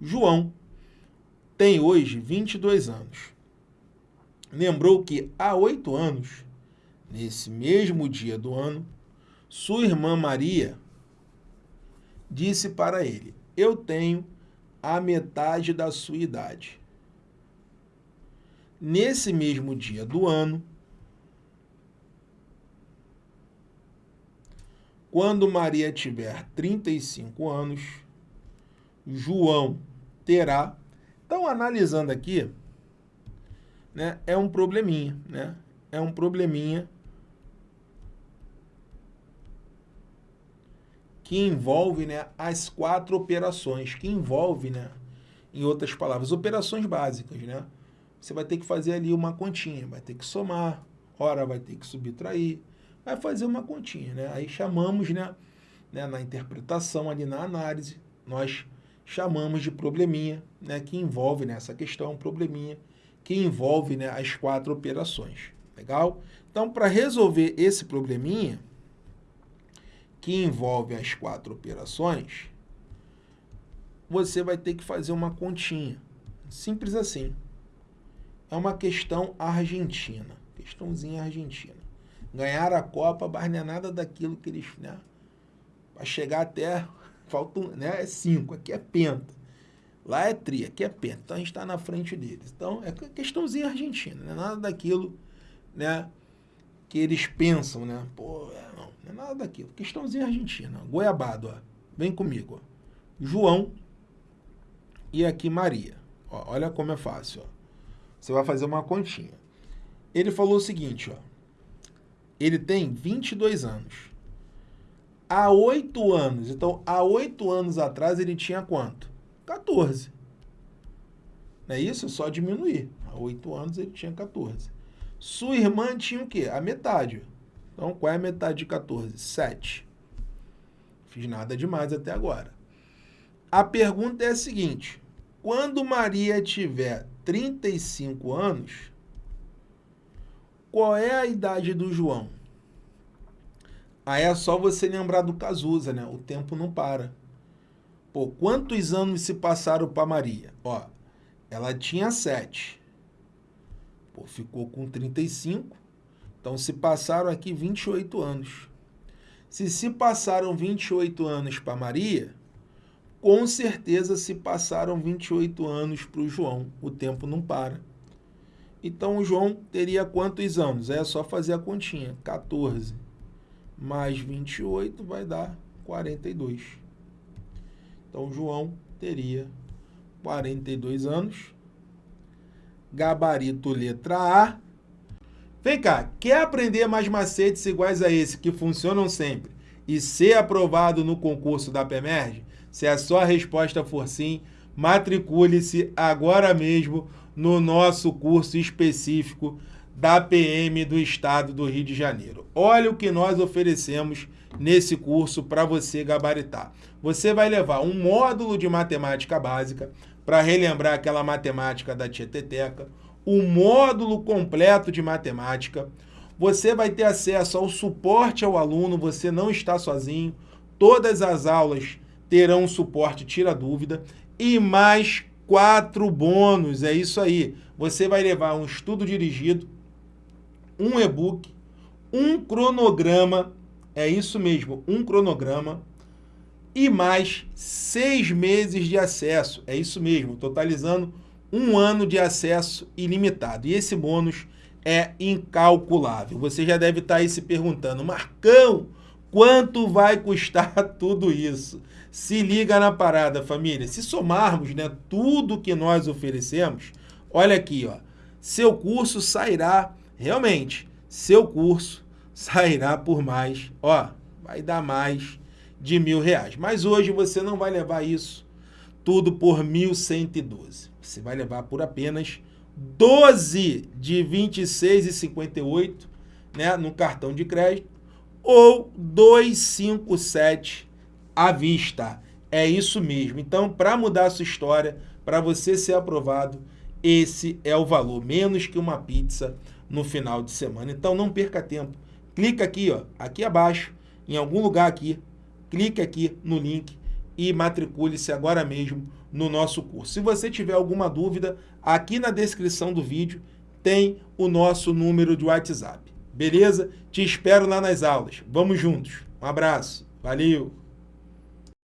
João tem hoje 22 anos. Lembrou que há oito anos, nesse mesmo dia do ano, sua irmã Maria disse para ele, eu tenho a metade da sua idade. Nesse mesmo dia do ano, quando Maria tiver 35 anos, João terá. Então, analisando aqui, né, é um probleminha, né? É um probleminha que envolve né, as quatro operações, que envolve, né, em outras palavras, operações básicas, né? Você vai ter que fazer ali uma continha, vai ter que somar, hora vai ter que subtrair, vai fazer uma continha, né? Aí chamamos, né, né, na interpretação ali na análise, nós chamamos de probleminha, né, que envolve nessa né, questão probleminha que envolve né, as quatro operações. Legal? Então, para resolver esse probleminha, que envolve as quatro operações, você vai ter que fazer uma continha. Simples assim. É uma questão argentina. Questãozinha argentina. Ganhar a Copa, mas não é nada daquilo que eles... Né, para chegar até... Faltam, né, é cinco. Aqui é penta. Lá é tri, aqui é penta. Então a gente está na frente deles. Então é questãozinha argentina, não é nada daquilo né, que eles pensam, né? Pô, é, não, não é nada daquilo. Questãozinha argentina. Goiabado, ó. Vem comigo, ó. João e aqui Maria. Ó, olha como é fácil, ó. Você vai fazer uma continha. Ele falou o seguinte, ó. Ele tem 22 anos. Há oito anos, então há oito anos atrás ele tinha quanto? 14. Não é isso? É só diminuir. Há 8 anos ele tinha 14. Sua irmã tinha o quê? A metade. Então, qual é a metade de 14? 7. Fiz nada demais até agora. A pergunta é a seguinte. Quando Maria tiver 35 anos, qual é a idade do João? Aí é só você lembrar do Cazuza, né? O tempo não para. Pô, quantos anos se passaram para Maria? Ó, ela tinha 7. Pô, ficou com 35. Então, se passaram aqui 28 anos. Se se passaram 28 anos para Maria, com certeza se passaram 28 anos para o João. O tempo não para. Então, o João teria quantos anos? É só fazer a continha. 14 mais 28 vai dar 42. Então, João teria 42 anos. Gabarito letra A. Vem cá, quer aprender mais macetes iguais a esse que funcionam sempre e ser aprovado no concurso da PEMERG? Se a sua resposta for sim, matricule-se agora mesmo no nosso curso específico da PM do Estado do Rio de Janeiro. Olha o que nós oferecemos nesse curso para você gabaritar. Você vai levar um módulo de matemática básica para relembrar aquela matemática da Tieteteca, o um módulo completo de matemática, você vai ter acesso ao suporte ao aluno, você não está sozinho, todas as aulas terão suporte tira dúvida e mais quatro bônus, é isso aí. Você vai levar um estudo dirigido, um e-book, um cronograma é isso mesmo, um cronograma e mais seis meses de acesso. É isso mesmo, totalizando um ano de acesso ilimitado. E esse bônus é incalculável. Você já deve estar aí se perguntando, Marcão, quanto vai custar tudo isso? Se liga na parada, família. Se somarmos né, tudo que nós oferecemos, olha aqui, ó, seu curso sairá, realmente, seu curso sairá por mais, ó, vai dar mais de mil reais. Mas hoje você não vai levar isso tudo por 1.112. Você vai levar por apenas 12 de 26,58 né, no cartão de crédito ou 257 à vista. É isso mesmo. Então, para mudar a sua história, para você ser aprovado, esse é o valor, menos que uma pizza no final de semana. Então, não perca tempo clica aqui, ó, aqui abaixo, em algum lugar aqui, clique aqui no link e matricule-se agora mesmo no nosso curso. Se você tiver alguma dúvida, aqui na descrição do vídeo tem o nosso número de WhatsApp. Beleza? Te espero lá nas aulas. Vamos juntos. Um abraço. Valeu!